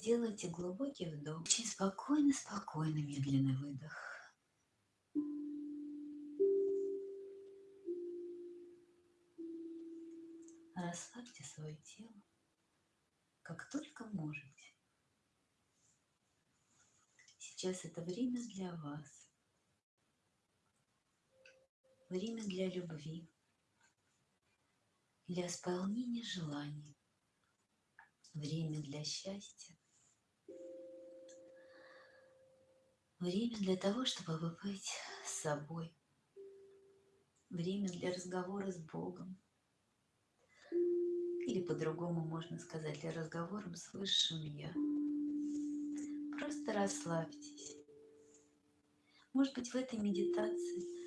сделайте глубокий вдох. Очень спокойно, спокойно, медленный выдох. Расслабьте свое тело, как только можете. Сейчас это время для вас. Время для любви, для исполнения желаний, время для счастья, время для того, чтобы побыть с собой, время для разговора с Богом, или по-другому можно сказать, для разговора с Высшим Я. Просто расслабьтесь. Может быть, в этой медитации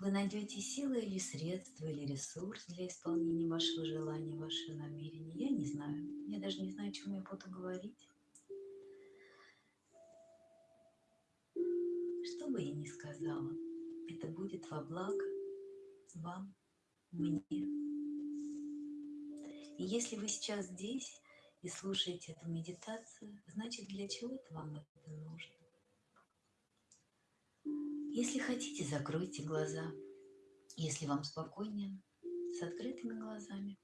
вы найдете силы или средства, или ресурс для исполнения вашего желания, вашего намерения. Я не знаю. Я даже не знаю, о чем я буду говорить. Что бы я ни сказала, это будет во благо вам, мне. И если вы сейчас здесь и слушаете эту медитацию, значит, для чего-то вам это нужно. Если хотите, закройте глаза. Если вам спокойнее, с открытыми глазами.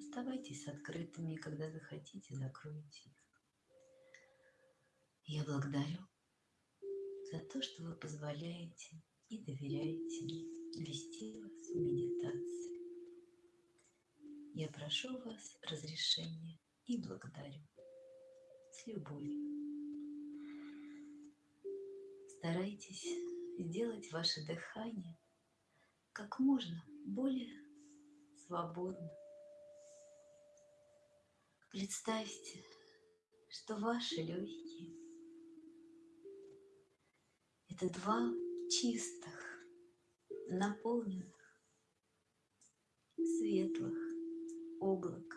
Оставайтесь открытыми, когда захотите, закройте их. Я благодарю за то, что вы позволяете и доверяете вести вас в медитации. Я прошу вас разрешения и благодарю с любовью. Старайтесь сделать ваше дыхание как можно более свободно. Представьте, что ваши легкие – это два чистых, наполненных, светлых облака,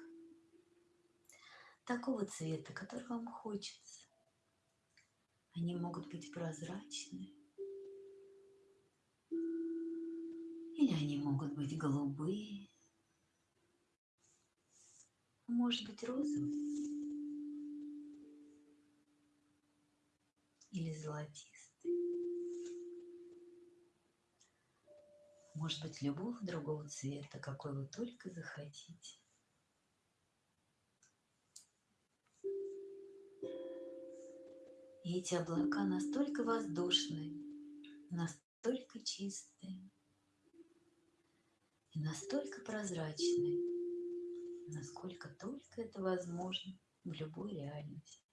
такого цвета, который вам хочется. Они могут быть прозрачные, или они могут быть голубые, может быть розовые или золотистые. Может быть любого другого цвета, какой вы только захотите. И эти облака настолько воздушные, настолько чистые и настолько прозрачные, насколько только это возможно в любой реальности.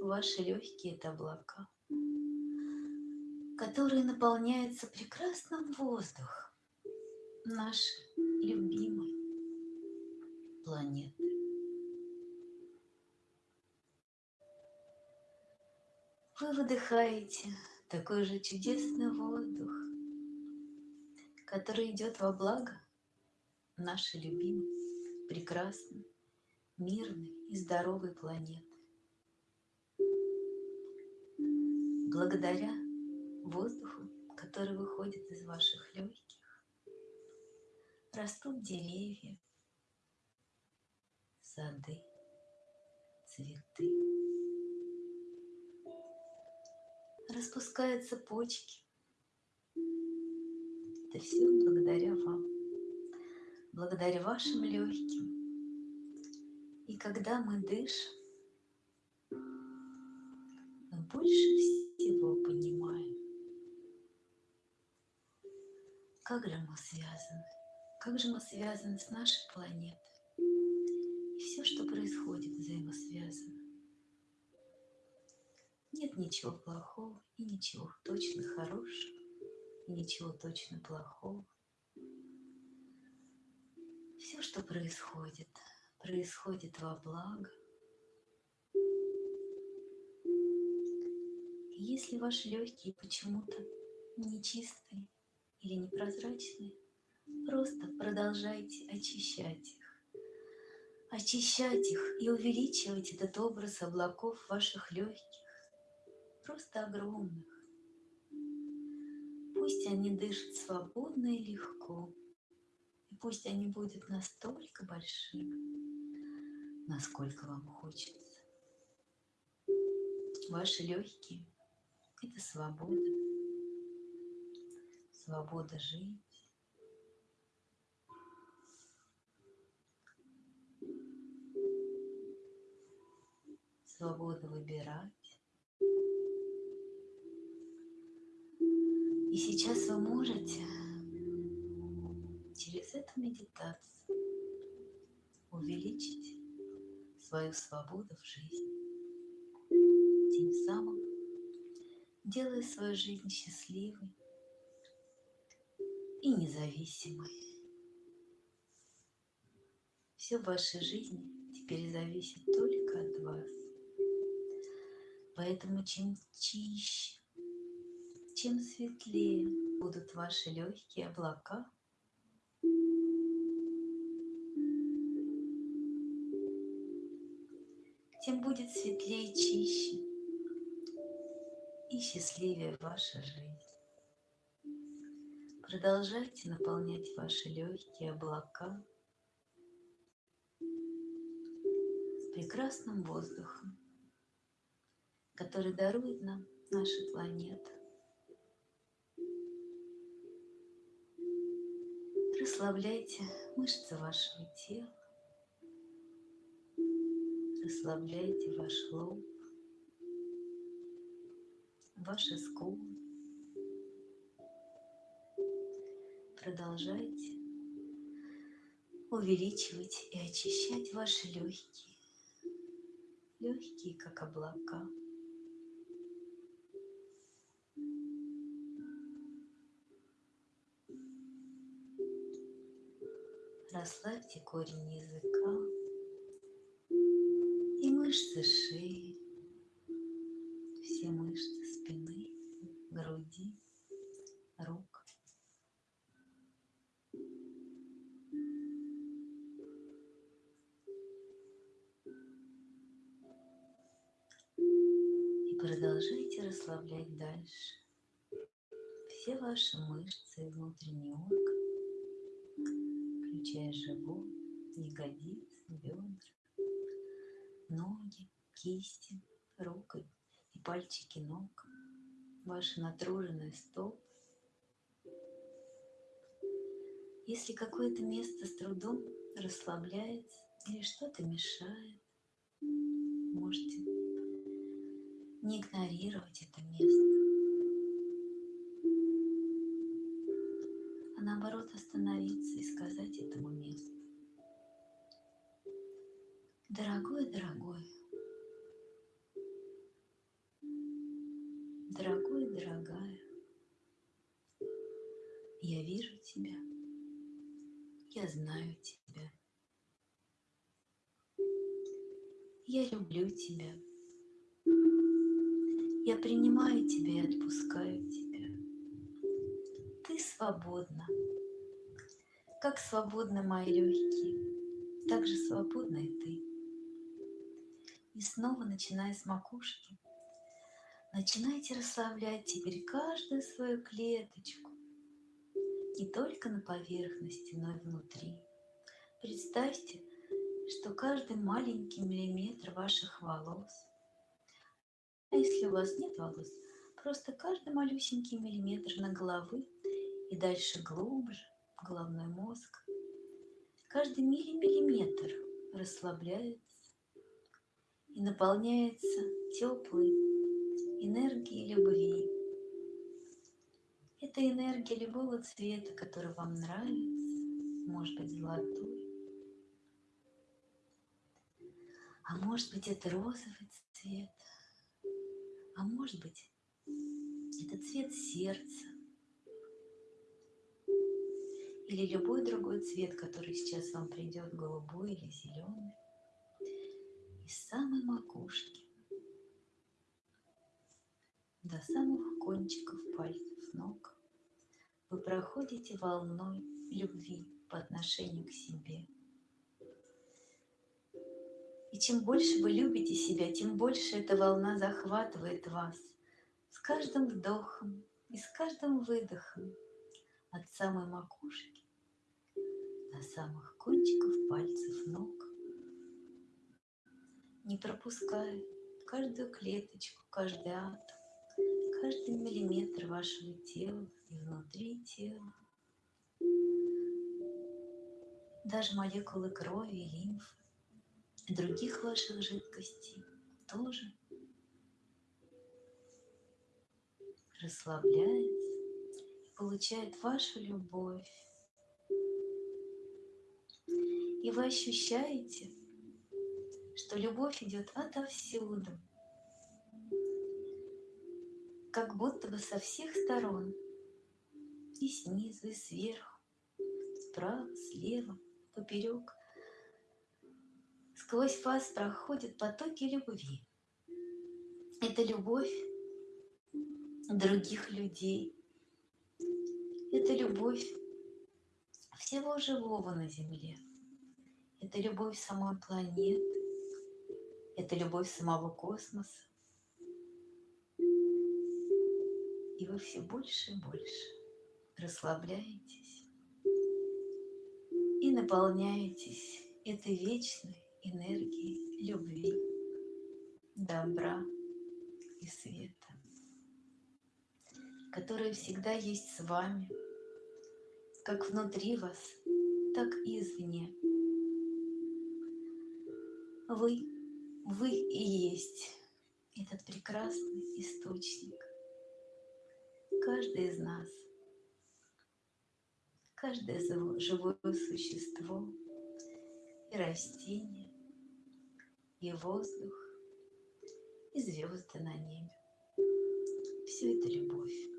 Ваши легкие – это облака, которые наполняются прекрасным воздухом нашей любимой планеты. Вы выдыхаете такой же чудесный воздух, который идет во благо нашей любимой, прекрасной, мирной и здоровой планеты. Благодаря воздуху, который выходит из ваших легких, растут деревья, сады, цветы. распускаются почки. Это все благодаря вам, благодаря вашим легким. И когда мы дышим, мы больше всего понимаем, как же мы связаны, как же мы связаны с нашей планетой. И все, что происходит, взаимосвязано. Нет ничего плохого и ничего точно хорошего, и ничего точно плохого. Все, что происходит, происходит во благо. Если ваши легкие почему-то нечистые или непрозрачные, просто продолжайте очищать их. Очищать их и увеличивать этот образ облаков ваших легких просто огромных. Пусть они дышат свободно и легко, и пусть они будут настолько большими, насколько вам хочется. Ваши легкие – это свобода. Свобода жить. Свобода выбирать. И сейчас вы можете через эту медитацию увеличить свою свободу в жизни, тем самым делая свою жизнь счастливой и независимой. Все в вашей жизни теперь зависит только от вас. Поэтому чем чище, чем светлее будут ваши легкие облака, тем будет светлее чище и счастливее ваша жизнь. Продолжайте наполнять ваши легкие облака прекрасным воздухом, который дарует нам наша планета. Расслабляйте мышцы вашего тела. Расслабляйте ваш лоб, ваши скулы. Продолжайте увеличивать и очищать ваши легкие. Легкие, как облака. Расслабьте корень языка мышцы шеи, дальше все ваши мышцы и внутренний орган, включая живот, ягодицы, бедра ноги, кисти, руки и пальчики ног, ваши натруженные стопы. Если какое-то место с трудом расслабляется или что-то мешает, можете не игнорировать это место, остановиться и сказать этому месту, Дорогой, дорогой, дорогой, дорогая, я вижу тебя, я знаю тебя, я люблю тебя, я принимаю тебя и отпускаю тебя. Ты свободна, как свободны мои легкие, так же свободна и ты. И снова, начиная с макушки, начинайте расслаблять теперь каждую свою клеточку. Не только на поверхности, но и внутри. Представьте, что каждый маленький миллиметр ваших волос, а если у вас нет волос, просто каждый малюсенький миллиметр на головы и дальше глубже головной мозг, каждый миллиметр расслабляется и наполняется теплой энергией любви. Это энергия любого цвета, который вам нравится, может быть золотой, а может быть это розовый цвет, а может быть это цвет сердца или любой другой цвет, который сейчас вам придет, голубой или зеленый из самой макушки до самых кончиков пальцев ног вы проходите волной любви по отношению к себе. И чем больше вы любите себя, тем больше эта волна захватывает вас с каждым вдохом и с каждым выдохом от самой макушки до самых кончиков пальцев ног не пропуская каждую клеточку, каждый атом, каждый миллиметр вашего тела и внутри тела. Даже молекулы крови и лимфы, и других ваших жидкостей тоже расслабляется и получает вашу любовь. И вы ощущаете, что любовь идет отовсюду, как будто бы со всех сторон, и снизу, и сверху, справа, слева, поперек. Сквозь вас проходят потоки любви. Это любовь других людей. Это любовь всего живого на Земле. Это любовь самой планеты. Это любовь самого космоса. И вы все больше и больше расслабляетесь и наполняетесь этой вечной энергией любви, добра и света которая всегда есть с вами, как внутри вас, так и извне. Вы, вы и есть этот прекрасный источник. Каждый из нас, каждое живое существо, и растение, и воздух, и звезды на небе. Все это любовь.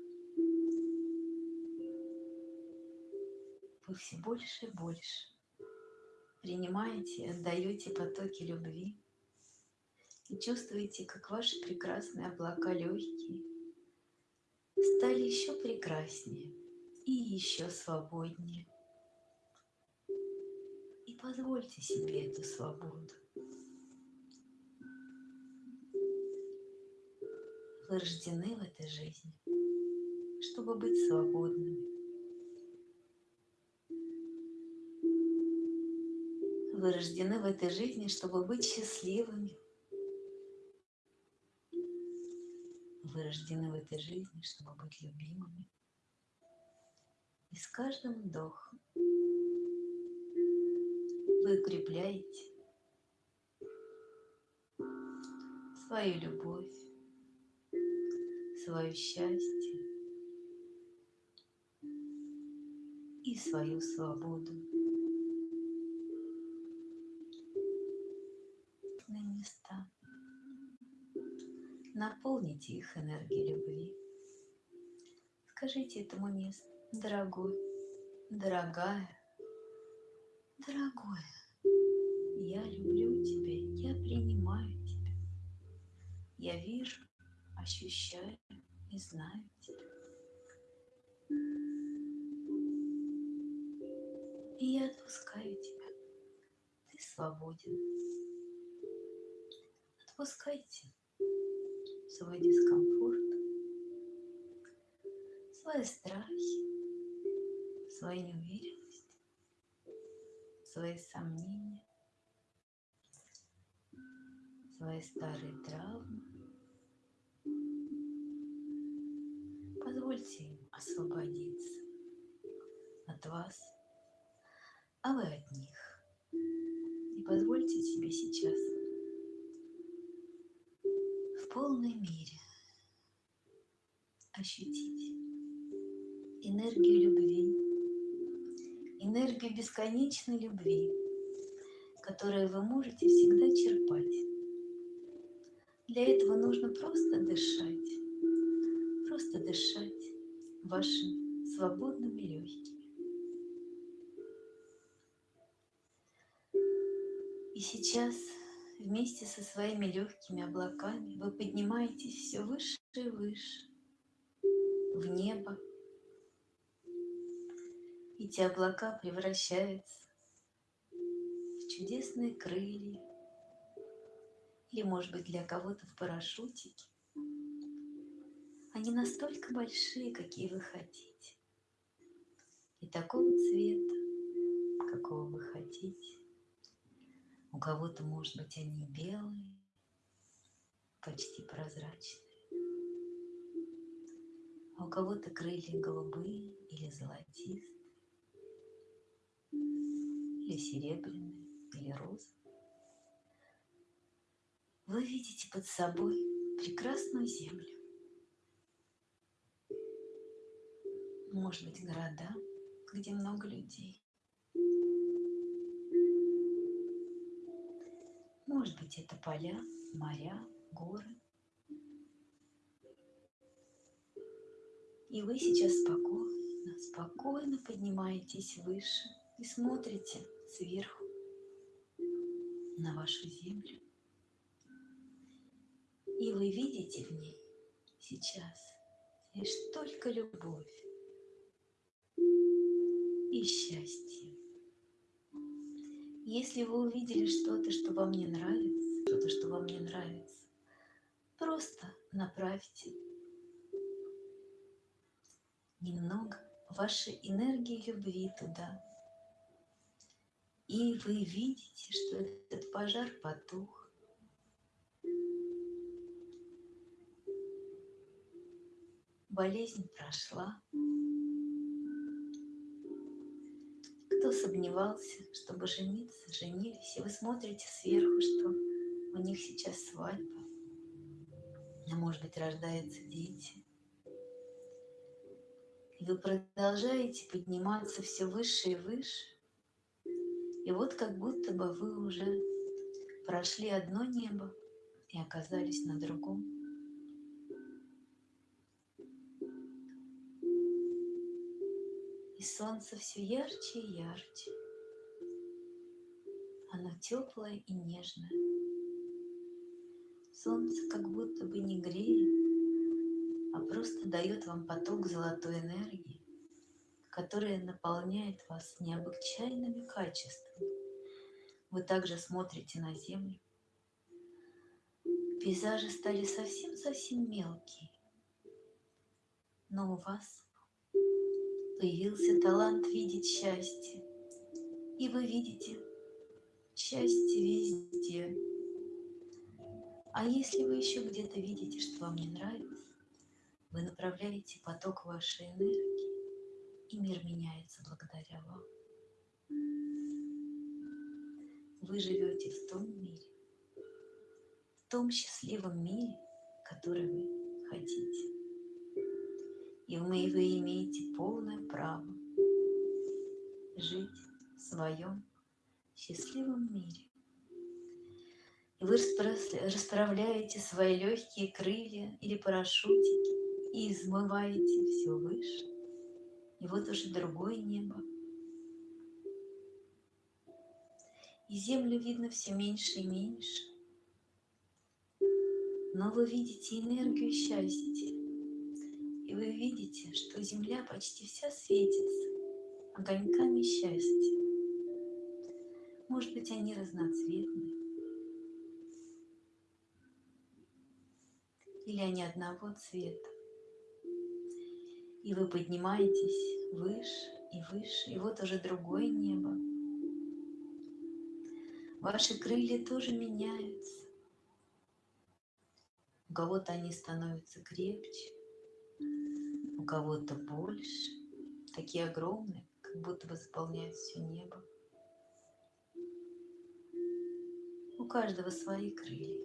Вы все больше и больше принимаете отдаете потоки любви и чувствуете, как ваши прекрасные облака легкие стали еще прекраснее и еще свободнее. И позвольте себе эту свободу. Вы рождены в этой жизни, чтобы быть свободными. Вы рождены в этой жизни, чтобы быть счастливыми. Вы рождены в этой жизни, чтобы быть любимыми. И с каждым вдохом вы укрепляете свою любовь, свое счастье и свою свободу. Наполните их энергией любви. Скажите этому месту, дорогой, дорогая, дорогое, я люблю тебя, я принимаю тебя. Я вижу, ощущаю и знаю тебя. И я отпускаю тебя. Ты свободен. Отпускайте свой дискомфорт, свои страхи, свои неуверенности, свои сомнения, свои старые травмы. Позвольте им освободиться от вас, а вы от них. И позвольте себе сейчас полной мере ощутить энергию любви, энергию бесконечной любви, которую вы можете всегда черпать. Для этого нужно просто дышать, просто дышать вашими свободными легкими. И сейчас вместе со своими легкими облаками вы поднимаетесь все выше и выше, в небо. Эти облака превращаются в чудесные крылья, или, может быть, для кого-то в парашютики. Они настолько большие, какие вы хотите, и такого цвета, какого вы хотите У кого-то, может быть, они белые, почти прозрачные. А у кого-то крылья голубые или золотистые, или серебряные, или розовые. Вы видите под собой прекрасную землю. Может быть, города, где много людей. Может быть, это поля, моря, горы. И вы сейчас спокойно, спокойно поднимаетесь выше и смотрите сверху на вашу землю. И вы видите в ней сейчас лишь только любовь и счастье. Если вы увидели что-то, что вам не нравится, что-то, что вам не нравится, просто направьте немного вашей энергии любви туда. И вы видите, что этот пожар потух. Болезнь прошла. Кто сомневался, чтобы жениться, женились, и вы смотрите сверху, что у них сейчас свадьба, а может быть рождаются дети. И вы продолжаете подниматься все выше и выше, и вот как будто бы вы уже прошли одно небо и оказались на другом. Солнце все ярче и ярче. Оно теплое и нежное. Солнце как будто бы не греет, а просто дает вам поток золотой энергии, которая наполняет вас необычайными качествами. Вы также смотрите на землю. Пейзажи стали совсем-совсем мелкие, но у вас появился талант видеть счастье, и вы видите счастье везде. А если вы еще где-то видите, что вам не нравится, вы направляете поток вашей энергии и мир меняется благодаря вам. Вы живете в том мире, в том счастливом мире, который вы хотите. И вы, вы имеете полное право жить в своем счастливом мире. И вы расправляете свои легкие крылья или парашютики и измываете все выше и вот уже другое небо. И землю видно все меньше и меньше. Но вы видите энергию счастья. И вы видите, что земля почти вся светится огоньками счастья. Может быть, они разноцветные. Или они одного цвета. И вы поднимаетесь выше и выше, и вот уже другое небо. Ваши крылья тоже меняются. У кого-то они становятся крепче, у кого-то больше, такие огромные, как будто бы заполняют все небо. У каждого свои крылья,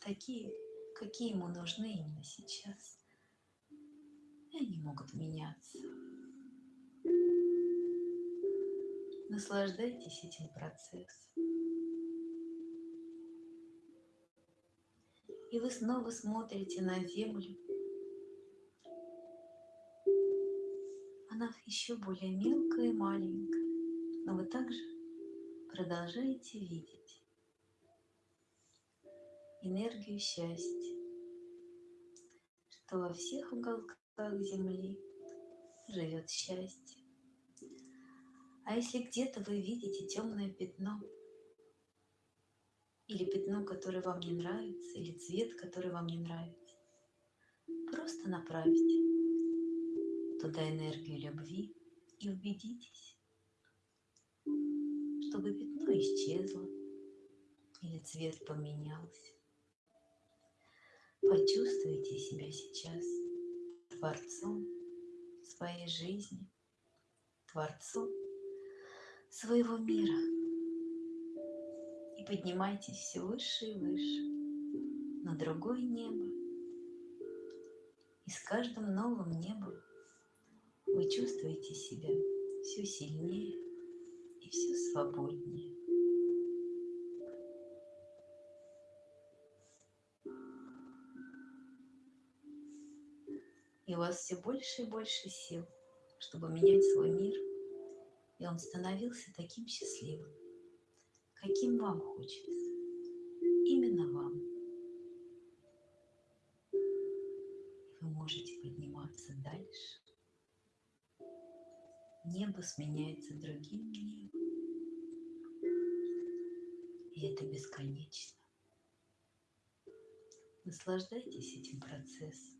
такие, какие ему нужны именно сейчас и они могут меняться. Наслаждайтесь этим процессом. И вы снова смотрите на землю. Еще более мелкая и маленькая, но вы также продолжаете видеть энергию счастья, что во всех уголках земли живет счастье. А если где-то вы видите темное пятно, или пятно, которое вам не нравится, или цвет, который вам не нравится, просто направьте туда энергию любви и убедитесь, чтобы пятно исчезло, или цвет поменялся. Почувствуйте себя сейчас творцом своей жизни, творцом своего мира. И поднимайтесь все выше и выше на другое небо. И с каждым новым небом вы чувствуете себя все сильнее и все свободнее. И у вас все больше и больше сил, чтобы менять свой мир, и он становился таким счастливым, каким вам хочется, именно вам. И вы можете подниматься дальше. Небо сменяется другим небом, и это бесконечно. Наслаждайтесь этим процессом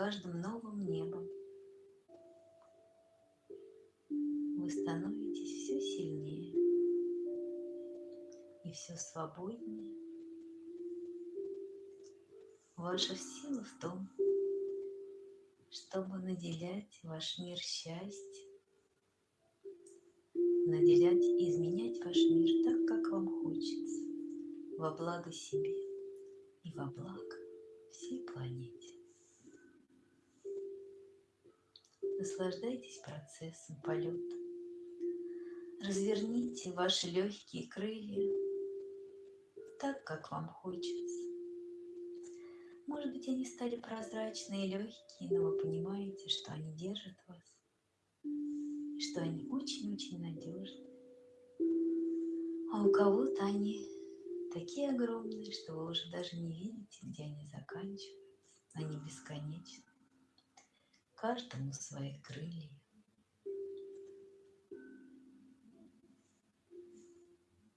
каждым новым небом вы становитесь все сильнее и все свободнее. Ваша сила в том, чтобы наделять ваш мир счастьем, наделять и изменять ваш мир так, как вам хочется, во благо себе и во благо всей планете. Наслаждайтесь процессом полета. Разверните ваши легкие крылья так, как вам хочется. Может быть, они стали прозрачные и легкие, но вы понимаете, что они держат вас, что они очень-очень надежны. А у кого-то они такие огромные, что вы уже даже не видите, где они заканчиваются. Они бесконечны каждому свои крылья.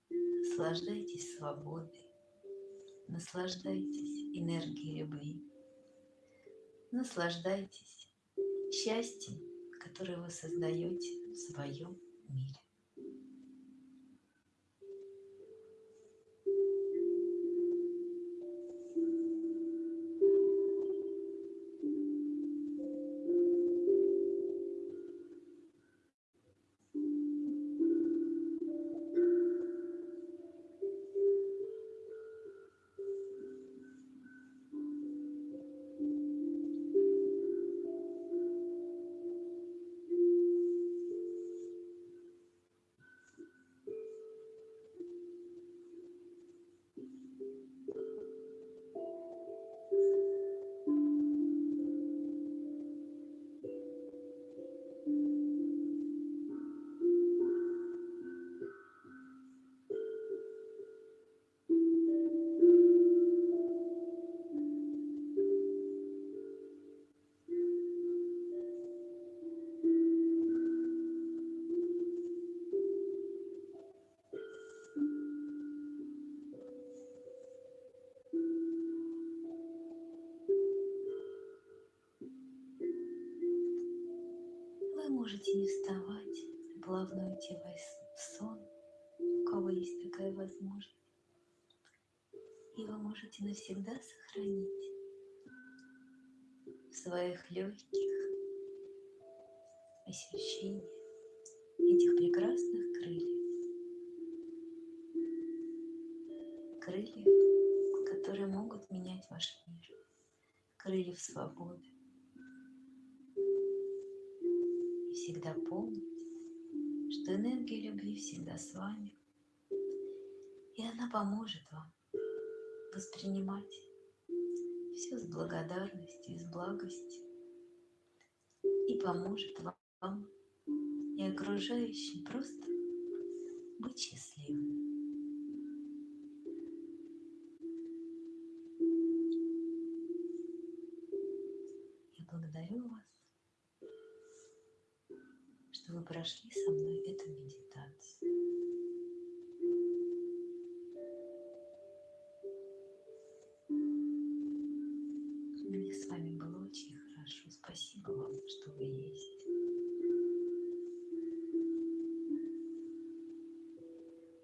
Наслаждайтесь свободой, наслаждайтесь энергией любви, наслаждайтесь счастьем, которое вы создаете в своем мире. Плавно уйти в сон, у кого есть такая возможность. И вы можете навсегда сохранить в своих легких ощущения этих прекрасных крыльев. Крыльев, которые могут менять ваш мир. Крыльев свободы. всегда помните, что энергия любви всегда с вами, и она поможет вам воспринимать все с благодарностью и с благостью, и поможет вам и окружающим просто быть счастливым. Прошли со мной эту медитацию. Мне с вами было очень хорошо. Спасибо вам, что вы есть.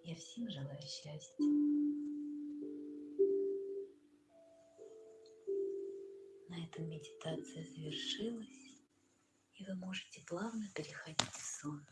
Я всем желаю счастья. На этом медитация завершилась, вы можете плавно переходить в сон.